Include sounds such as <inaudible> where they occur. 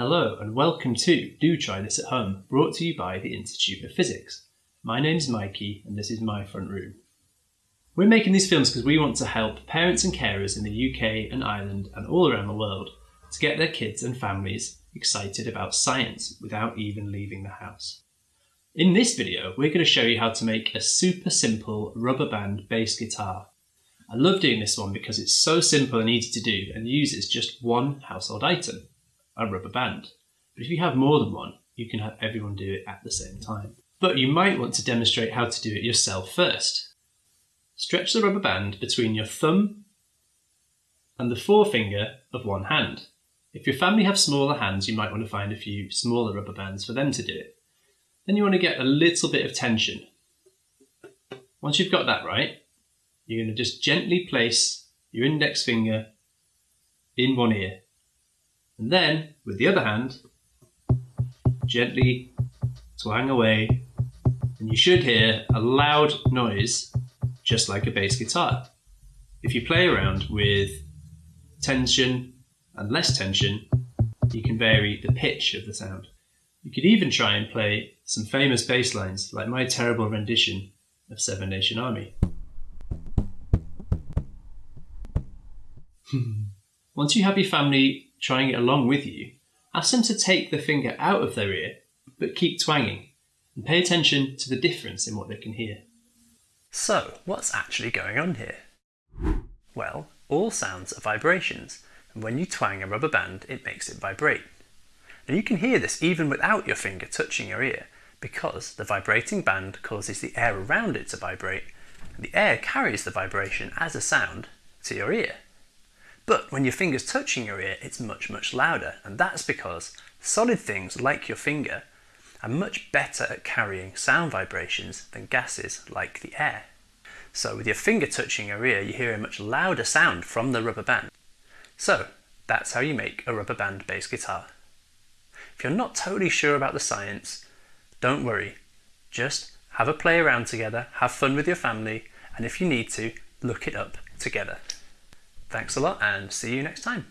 Hello and welcome to Do Try This at Home, brought to you by the Institute of Physics. My name's Mikey and this is my front room. We're making these films because we want to help parents and carers in the UK and Ireland and all around the world to get their kids and families excited about science without even leaving the house. In this video, we're going to show you how to make a super simple rubber band bass guitar. I love doing this one because it's so simple and easy to do and uses just one household item a rubber band. But if you have more than one, you can have everyone do it at the same time. But you might want to demonstrate how to do it yourself first. Stretch the rubber band between your thumb and the forefinger of one hand. If your family have smaller hands, you might want to find a few smaller rubber bands for them to do it. Then you want to get a little bit of tension. Once you've got that right, you're going to just gently place your index finger in one ear and then, with the other hand, gently twang away, and you should hear a loud noise, just like a bass guitar. If you play around with tension and less tension, you can vary the pitch of the sound. You could even try and play some famous bass lines, like my terrible rendition of Seven Nation Army. <laughs> Once you have your family trying it along with you, ask them to take the finger out of their ear, but keep twanging, and pay attention to the difference in what they can hear. So, what's actually going on here? Well, all sounds are vibrations, and when you twang a rubber band, it makes it vibrate. And you can hear this even without your finger touching your ear, because the vibrating band causes the air around it to vibrate, and the air carries the vibration as a sound to your ear. But when your finger's touching your ear, it's much, much louder. And that's because solid things like your finger are much better at carrying sound vibrations than gases like the air. So with your finger touching your ear, you hear a much louder sound from the rubber band. So that's how you make a rubber band bass guitar. If you're not totally sure about the science, don't worry. Just have a play around together, have fun with your family, and if you need to, look it up together. Thanks a lot and see you next time.